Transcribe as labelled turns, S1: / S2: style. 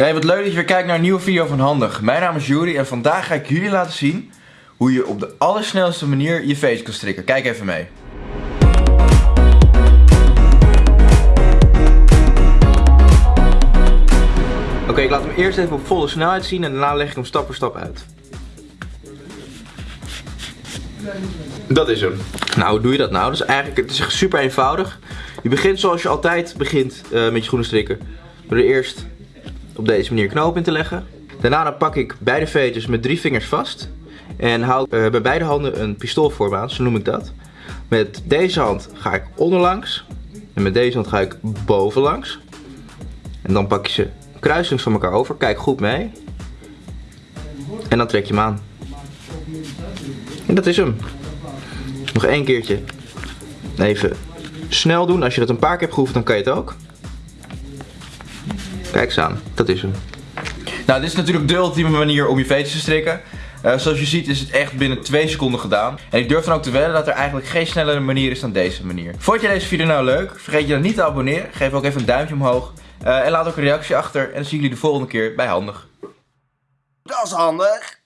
S1: Hey, wat leuk dat je weer kijkt naar een nieuwe video van Handig. Mijn naam is Juri en vandaag ga ik jullie laten zien hoe je op de allersnelste manier je face kan strikken. Kijk even mee. Oké, ik laat hem eerst even op volle snelheid zien en daarna leg ik hem stap voor stap uit. Dat is hem. Nou, hoe doe je dat nou? Dus eigenlijk, het is super eenvoudig. Je begint zoals je altijd begint uh, met je schoenen strikken. Door er eerst op deze manier knoop in te leggen. Daarna pak ik beide veters met drie vingers vast. En hou uh, bij beide handen een pistoolvorm aan, zo noem ik dat. Met deze hand ga ik onderlangs. En met deze hand ga ik bovenlangs. En dan pak je ze kruisings van elkaar over. Kijk goed mee. En dan trek je hem aan. En dat is hem. Nog één keertje. Even snel doen. Als je dat een paar keer hebt geoefend, dan kan je het ook. Kijk eens aan. Dat is hem. Nou, dit is natuurlijk de ultieme manier om je veters te strikken. Uh, zoals je ziet is het echt binnen 2 seconden gedaan. En ik durf dan ook te wedden dat er eigenlijk geen snellere manier is dan deze manier. Vond je deze video nou leuk? Vergeet je dan niet te abonneren. Geef ook even een duimpje omhoog. Uh, en laat ook een reactie achter. En dan zien jullie de volgende keer bij Handig.
S2: Dat is handig.